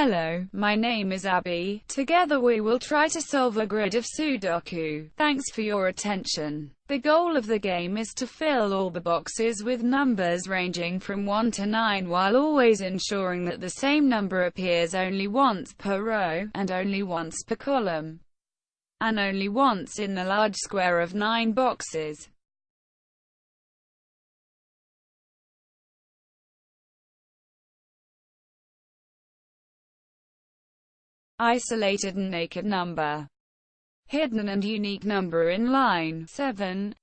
Hello, my name is Abby. Together we will try to solve a grid of Sudoku. Thanks for your attention. The goal of the game is to fill all the boxes with numbers ranging from 1 to 9 while always ensuring that the same number appears only once per row, and only once per column, and only once in the large square of 9 boxes. Isolated and naked number, hidden and unique number in line 7.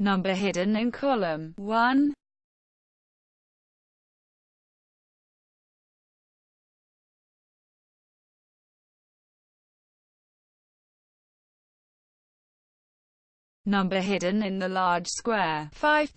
Number hidden in column 1. Number hidden in the large square. 5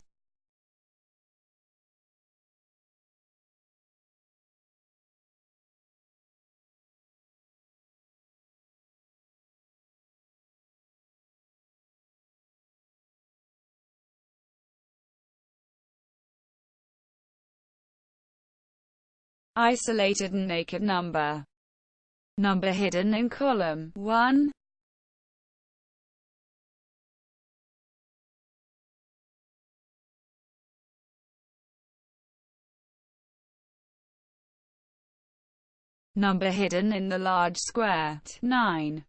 isolated and naked number. Number hidden in column. 1 number hidden in the large square 9.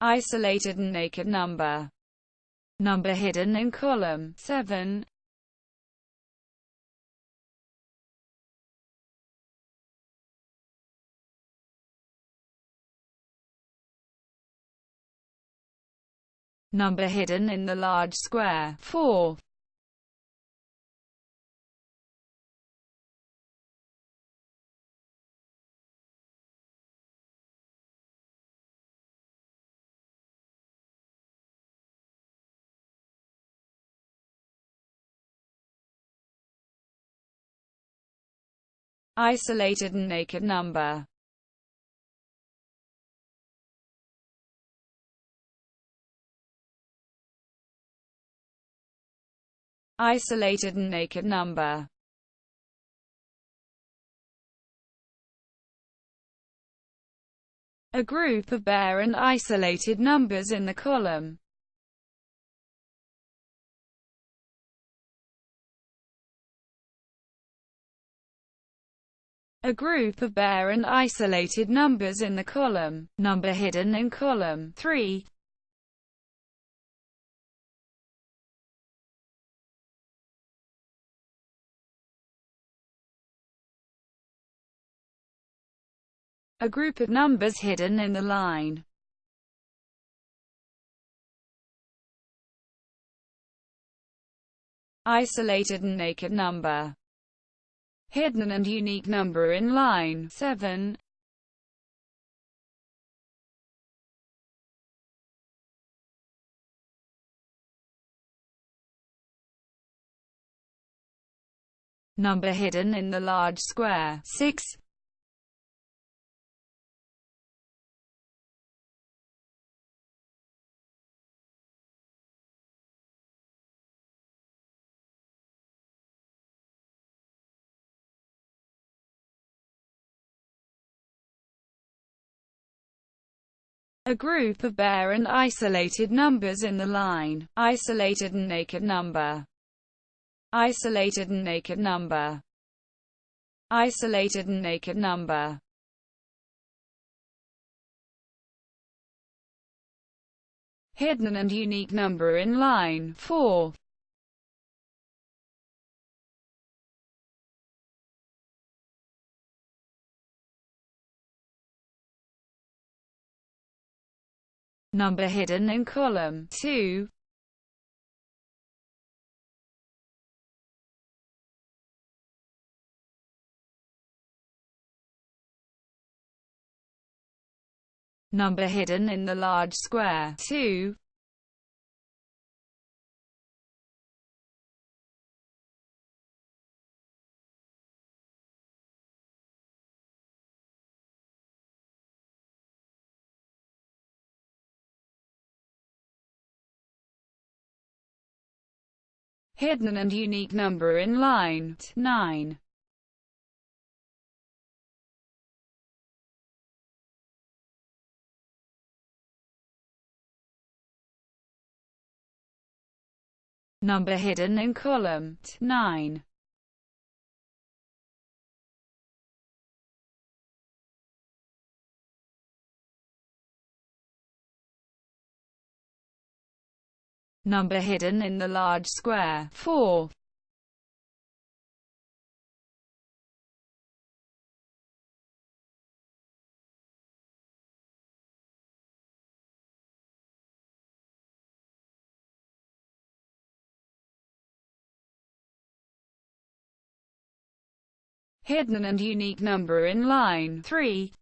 isolated and naked number. Number hidden in column 7. Number hidden in the large square 4. isolated and naked number isolated and naked number. A group of bare and isolated numbers in the column. A group of bare and isolated numbers in the column. Number hidden in column 3. A group of numbers hidden in the line. Isolated and naked number. Hidden and unique number in line 7. Number hidden in the large square 6. A group of bare and isolated numbers in the line, isolated and naked number, isolated and naked number, isolated and naked number. Hidden and unique number in line 4. number hidden in column 2. Number hidden in the large square 2. Hidden and unique number in line 9. Number hidden in column 9. Number hidden in the large square 4. hidden and unique number in line 3.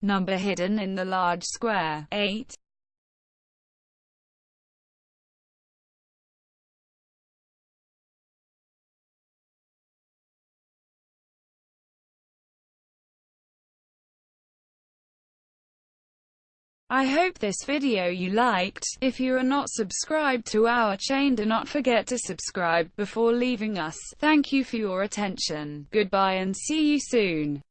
Number hidden in the large square 8. I hope this video you liked. If you are not subscribed to our chain do not forget to subscribe before leaving us. Thank you for your attention. Goodbye and see you soon.